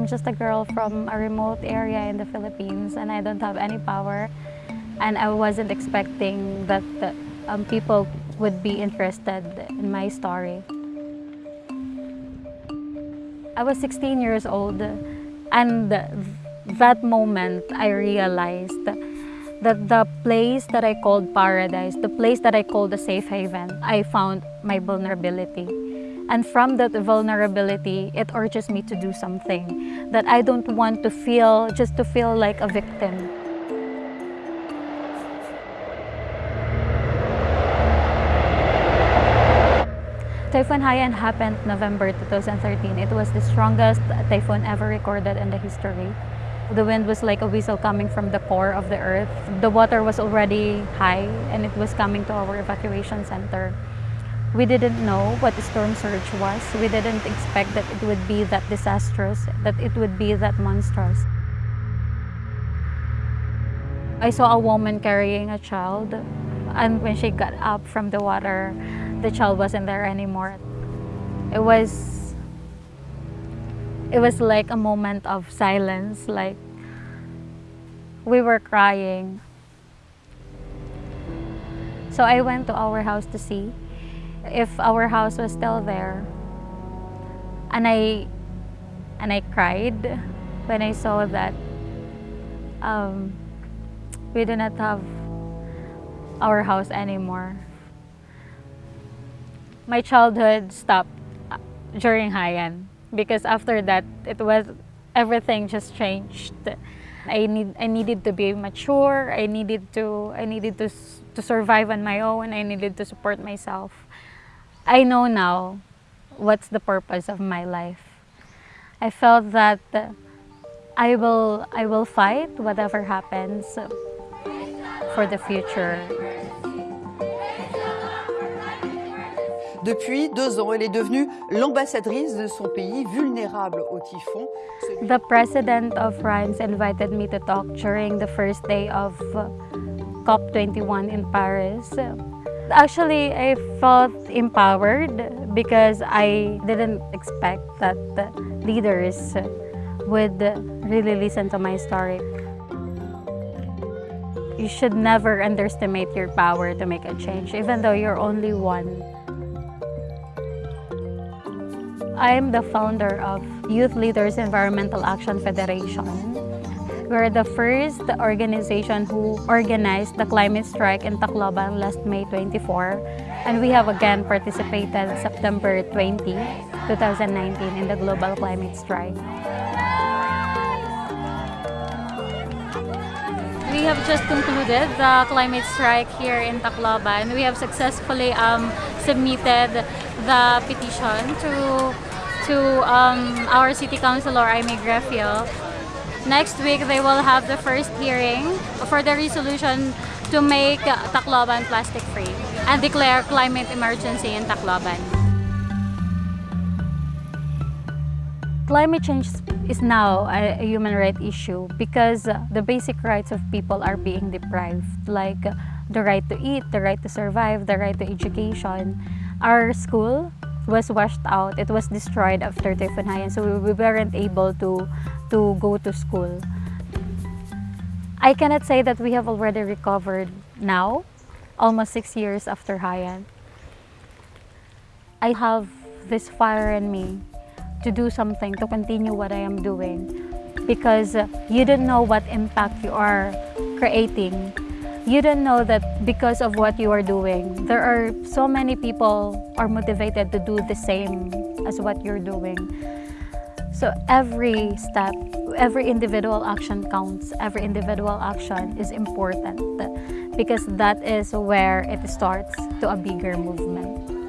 I'm just a girl from a remote area in the Philippines and I don't have any power. And I wasn't expecting that the, um, people would be interested in my story. I was 16 years old and that moment I realized that the place that I called paradise, the place that I called a safe haven, I found my vulnerability. And from that vulnerability, it urges me to do something that I don't want to feel, just to feel like a victim. Typhoon Haiyan happened November 2013. It was the strongest typhoon ever recorded in the history. The wind was like a whistle coming from the core of the earth. The water was already high and it was coming to our evacuation center. We didn't know what the storm surge was. We didn't expect that it would be that disastrous, that it would be that monstrous. I saw a woman carrying a child and when she got up from the water, the child wasn't there anymore. It was it was like a moment of silence, like we were crying. So I went to our house to see if our house was still there. And I and I cried when I saw that um, we do not have our house anymore. My childhood stopped during Haiyan because after that it was everything just changed i need i needed to be mature i needed to i needed to to survive on my own i needed to support myself i know now what's the purpose of my life i felt that i will i will fight whatever happens for the future Depuis deux ans, elle est devenue l'ambassadrice de son pays vulnérable au typhon. The president of France invited me to talk during the first day of uh, COP21 in Paris. Actually, I felt empowered because I didn't expect that leaders would really listen to my story. You should never underestimate your power to make a change, even though you're only one. I am the founder of Youth Leaders Environmental Action Federation. We're the first organization who organized the climate strike in Tacloban last May 24 and we have again participated September 20, 2019 in the global climate strike. We have just concluded the climate strike here in Tacloban. And we have successfully um, submitted the petition to to um, our City Councilor, Amy Grefio. Next week, they will have the first hearing for the resolution to make Tacloban plastic-free and declare climate emergency in Tacloban. Climate change is now a, human rights issue because the basic rights of people are being deprived, like the right to eat, the right to survive, the right to education. Our school was washed out. It was destroyed after Typhoon Haiyan, so we weren't able to, to go to school. I cannot say that we have already recovered now, almost six years after Haiyan. I have this fire in me to do something, to continue what I am doing because you don't know what impact you are creating you don't know that because of what you are doing, there are so many people are motivated to do the same as what you're doing. So every step, every individual action counts. Every individual action is important because that is where it starts to a bigger movement.